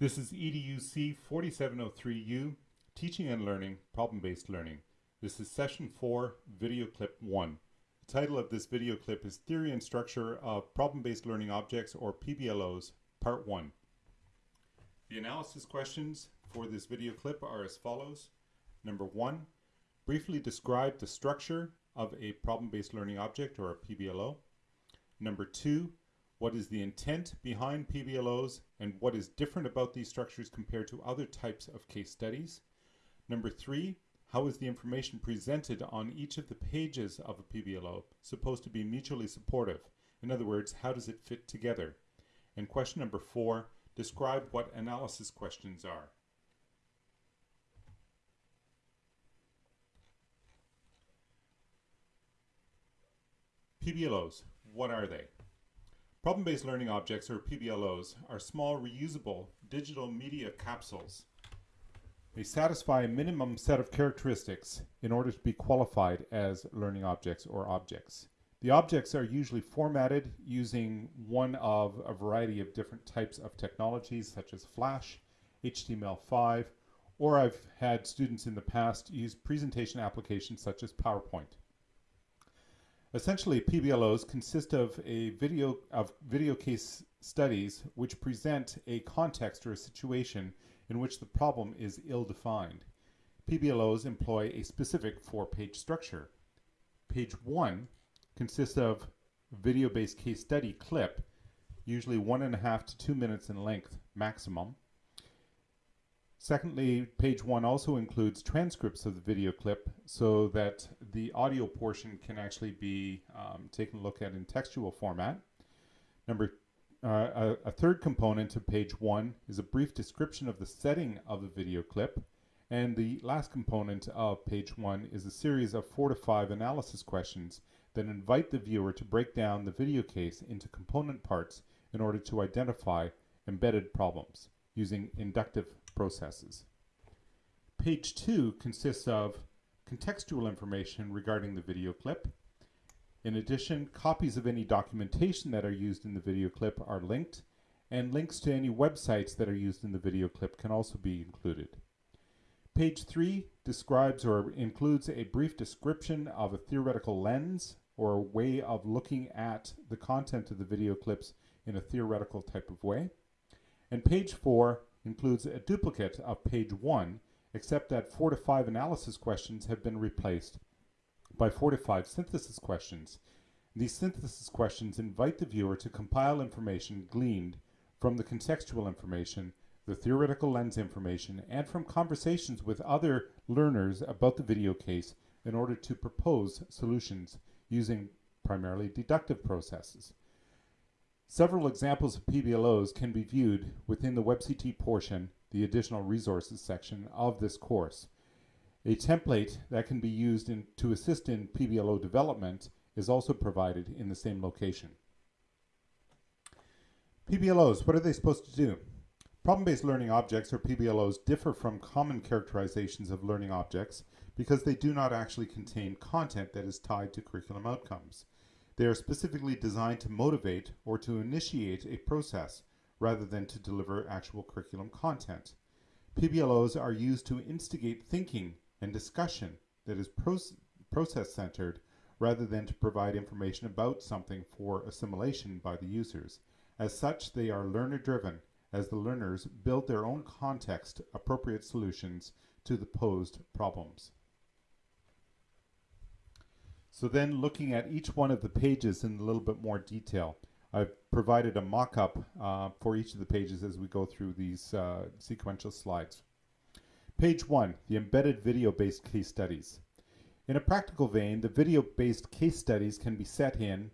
This is EDUC 4703U, Teaching and Learning, Problem-Based Learning. This is session 4, video clip 1. The title of this video clip is Theory and Structure of Problem-Based Learning Objects or PBLOs, Part 1. The analysis questions for this video clip are as follows. Number 1, briefly describe the structure of a problem-based learning object or a PBLO. Number 2, what is the intent behind PBLOs and what is different about these structures compared to other types of case studies. Number three, how is the information presented on each of the pages of a PBLO supposed to be mutually supportive? In other words, how does it fit together? And question number four, describe what analysis questions are. PBLOs, what are they? Problem-based learning objects, or PBLOs, are small reusable digital media capsules. They satisfy a minimum set of characteristics in order to be qualified as learning objects or objects. The objects are usually formatted using one of a variety of different types of technologies such as Flash, HTML5, or I've had students in the past use presentation applications such as PowerPoint. Essentially, PBLOs consist of a video of video case studies which present a context or a situation in which the problem is ill-defined. PBLOs employ a specific four-page structure. Page one consists of video-based case study clip, usually one and a half to two minutes in length maximum. Secondly, page one also includes transcripts of the video clip so that the audio portion can actually be um, taken a look at in textual format. Number uh, a, a, third component of page one is a brief description of the setting of the video clip. And the last component of page one is a series of four to five analysis questions that invite the viewer to break down the video case into component parts in order to identify embedded problems using inductive processes. Page 2 consists of contextual information regarding the video clip. In addition, copies of any documentation that are used in the video clip are linked, and links to any websites that are used in the video clip can also be included. Page 3 describes or includes a brief description of a theoretical lens or a way of looking at the content of the video clips in a theoretical type of way. And page 4 includes a duplicate of page 1, except that 4 to 5 analysis questions have been replaced by 4 to 5 synthesis questions. These synthesis questions invite the viewer to compile information gleaned from the contextual information, the theoretical lens information, and from conversations with other learners about the video case in order to propose solutions using primarily deductive processes. Several examples of PBLOs can be viewed within the WebCT portion, the additional resources section of this course. A template that can be used in, to assist in PBLO development is also provided in the same location. PBLOs, what are they supposed to do? Problem-based learning objects, or PBLOs, differ from common characterizations of learning objects because they do not actually contain content that is tied to curriculum outcomes. They are specifically designed to motivate or to initiate a process rather than to deliver actual curriculum content. PBLOs are used to instigate thinking and discussion that is process-centered rather than to provide information about something for assimilation by the users. As such, they are learner-driven as the learners build their own context-appropriate solutions to the posed problems. So then looking at each one of the pages in a little bit more detail, I've provided a mock-up uh, for each of the pages as we go through these uh, sequential slides. Page 1, the embedded video-based case studies. In a practical vein, the video-based case studies can be set in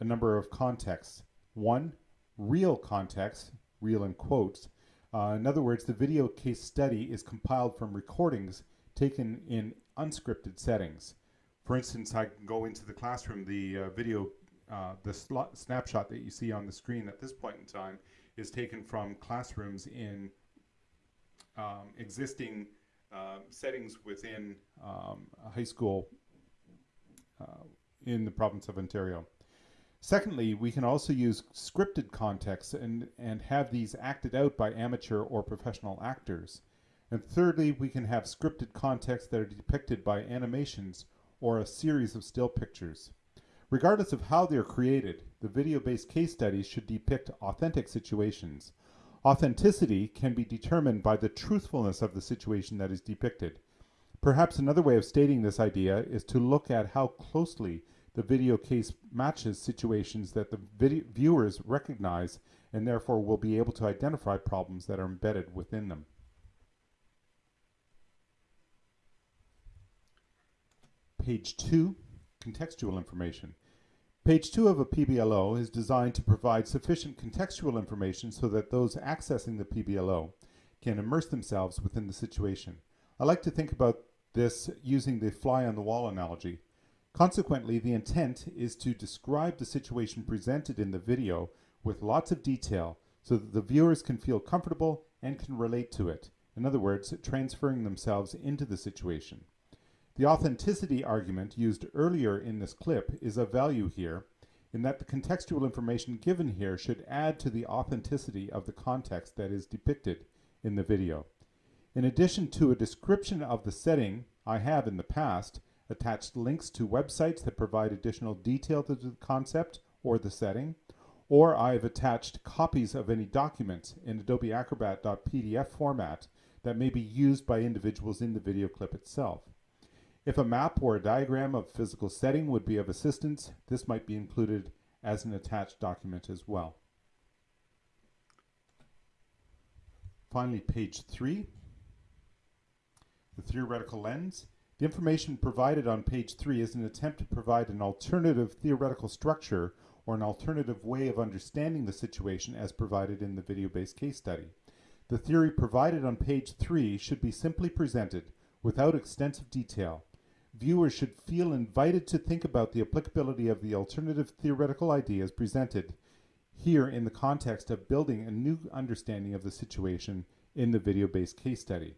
a number of contexts. One, real context, real in quotes. Uh, in other words, the video case study is compiled from recordings taken in unscripted settings. For instance, I can go into the classroom, the uh, video, uh, the snapshot that you see on the screen at this point in time is taken from classrooms in um, existing uh, settings within um, a high school uh, in the province of Ontario. Secondly, we can also use scripted contexts and, and have these acted out by amateur or professional actors. And thirdly, we can have scripted contexts that are depicted by animations or a series of still pictures. Regardless of how they are created, the video-based case studies should depict authentic situations. Authenticity can be determined by the truthfulness of the situation that is depicted. Perhaps another way of stating this idea is to look at how closely the video case matches situations that the viewers recognize and therefore will be able to identify problems that are embedded within them. Page 2, contextual information. Page 2 of a PBLO is designed to provide sufficient contextual information so that those accessing the PBLO can immerse themselves within the situation. I like to think about this using the fly on the wall analogy. Consequently, the intent is to describe the situation presented in the video with lots of detail so that the viewers can feel comfortable and can relate to it. In other words, transferring themselves into the situation. The authenticity argument used earlier in this clip is of value here in that the contextual information given here should add to the authenticity of the context that is depicted in the video. In addition to a description of the setting I have in the past, attached links to websites that provide additional detail to the concept or the setting, or I've attached copies of any documents in Adobe Acrobat.pdf format that may be used by individuals in the video clip itself. If a map or a diagram of physical setting would be of assistance, this might be included as an attached document as well. Finally, page three, the theoretical lens. The information provided on page 3 is an attempt to provide an alternative theoretical structure or an alternative way of understanding the situation as provided in the video-based case study. The theory provided on page 3 should be simply presented without extensive detail. Viewers should feel invited to think about the applicability of the alternative theoretical ideas presented here in the context of building a new understanding of the situation in the video-based case study.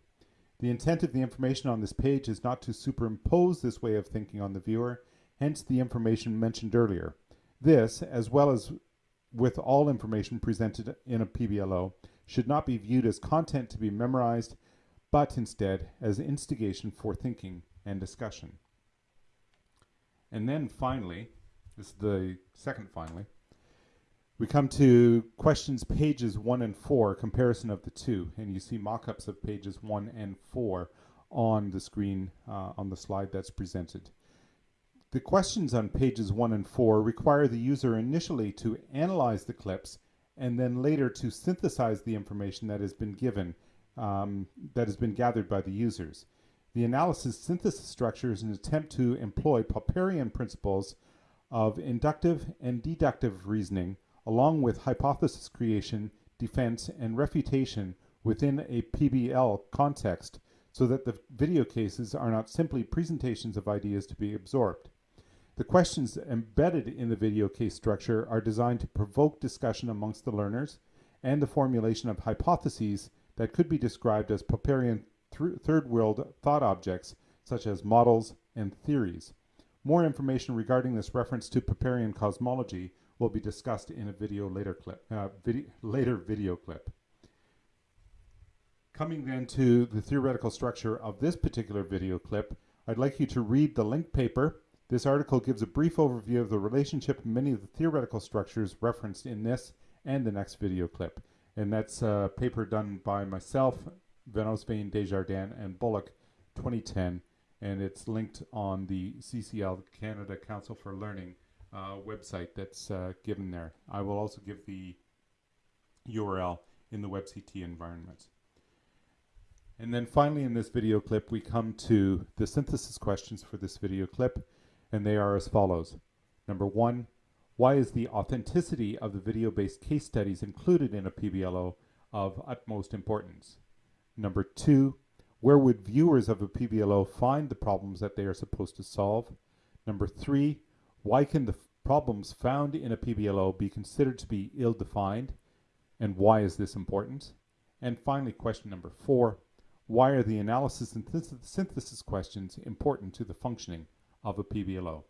The intent of the information on this page is not to superimpose this way of thinking on the viewer, hence the information mentioned earlier. This, as well as with all information presented in a PBLO, should not be viewed as content to be memorized, but instead as instigation for thinking and discussion. And then finally, this is the second finally, we come to questions pages 1 and 4, comparison of the two, and you see mock-ups of pages 1 and 4 on the screen uh, on the slide that's presented. The questions on pages 1 and 4 require the user initially to analyze the clips and then later to synthesize the information that has been given, um, that has been gathered by the users. The analysis synthesis structure is an attempt to employ Popperian principles of inductive and deductive reasoning along with hypothesis creation, defense, and refutation within a PBL context so that the video cases are not simply presentations of ideas to be absorbed. The questions embedded in the video case structure are designed to provoke discussion amongst the learners and the formulation of hypotheses that could be described as Popperian th third world thought objects such as models and theories. More information regarding this reference to Popperian cosmology will be discussed in a video later clip, uh, video, later video clip. Coming then to the theoretical structure of this particular video clip, I'd like you to read the linked paper. This article gives a brief overview of the relationship many of the theoretical structures referenced in this and the next video clip. And that's a paper done by myself, Van Oostveen, Desjardins, and Bullock 2010. And it's linked on the CCL, Canada Council for Learning, uh, website that's uh, given there. I will also give the URL in the WebCT environment. And then finally in this video clip, we come to the synthesis questions for this video clip, and they are as follows. Number one, why is the authenticity of the video-based case studies included in a PBLO of utmost importance? Number two, where would viewers of a PBLO find the problems that they are supposed to solve? Number three, why can the problems found in a PBLO be considered to be ill-defined? And why is this important? And finally, question number four, why are the analysis and synthesis questions important to the functioning of a PBLO?